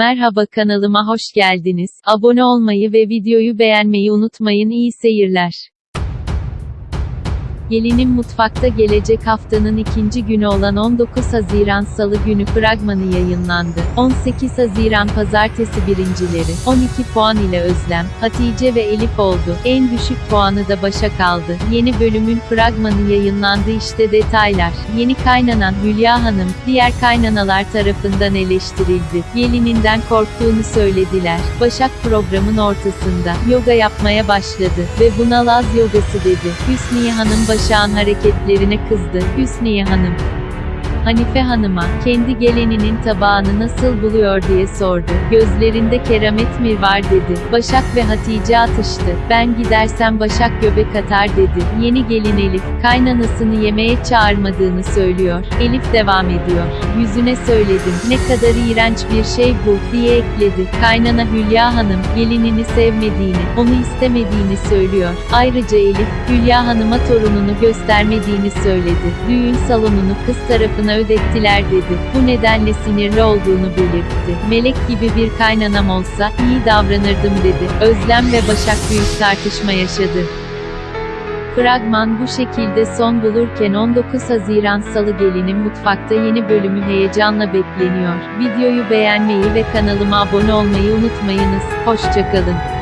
Merhaba kanalıma hoş geldiniz. Abone olmayı ve videoyu beğenmeyi unutmayın. İyi seyirler. Gelinin Mutfakta gelecek haftanın ikinci günü olan 19 Haziran Salı günü fragmanı yayınlandı. 18 Haziran Pazartesi birincileri, 12 puan ile Özlem, Hatice ve Elif oldu. En düşük puanı da Başak aldı. Yeni bölümün fragmanı yayınlandı işte detaylar. Yeni kaynanan Hülya Hanım, diğer kaynanalar tarafından eleştirildi. Gelininden korktuğunu söylediler. Başak programın ortasında, yoga yapmaya başladı ve buna Laz yogası dedi. Hüsniye Hanım Başak'ın hareketlerine kızdı. Hüsniye Hanım, Hanife Hanım'a, kendi geleninin tabağını nasıl buluyor diye sordu. Gözlerinde keramet mi var dedi. Başak ve Hatice atıştı. Ben gidersem Başak göbek atar dedi. Yeni gelin Elif, kaynanasını yemeğe çağırmadığını söylüyor. Elif devam ediyor. Yüzüne söyledim. Ne kadar iğrenç bir şey bu, diye ekledi. Kaynana Hülya Hanım, gelinini sevmediğini, onu istemediğini söylüyor. Ayrıca Elif, Hülya Hanım'a torununu göstermediğini söyledi. Düğün salonunu kız tarafına ödettiler dedi. Bu nedenle sinirli olduğunu belirtti. Melek gibi bir kaynanam olsa, iyi davranırdım dedi. Özlem ve Başak büyük tartışma yaşadı. Fragman bu şekilde son bulurken 19 Haziran Salı Gelinin Mutfakta yeni bölümü heyecanla bekleniyor. Videoyu beğenmeyi ve kanalıma abone olmayı unutmayınız. Hoşçakalın.